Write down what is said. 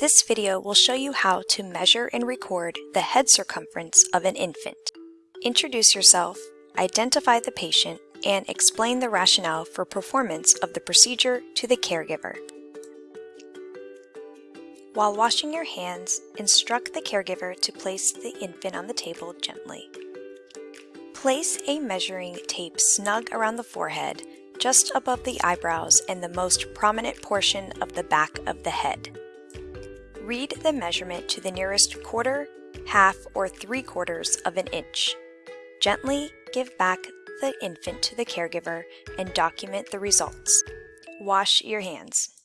This video will show you how to measure and record the head circumference of an infant. Introduce yourself, identify the patient, and explain the rationale for performance of the procedure to the caregiver. While washing your hands, instruct the caregiver to place the infant on the table gently. Place a measuring tape snug around the forehead, just above the eyebrows and the most prominent portion of the back of the head. Read the measurement to the nearest quarter, half, or three quarters of an inch. Gently give back the infant to the caregiver and document the results. Wash your hands.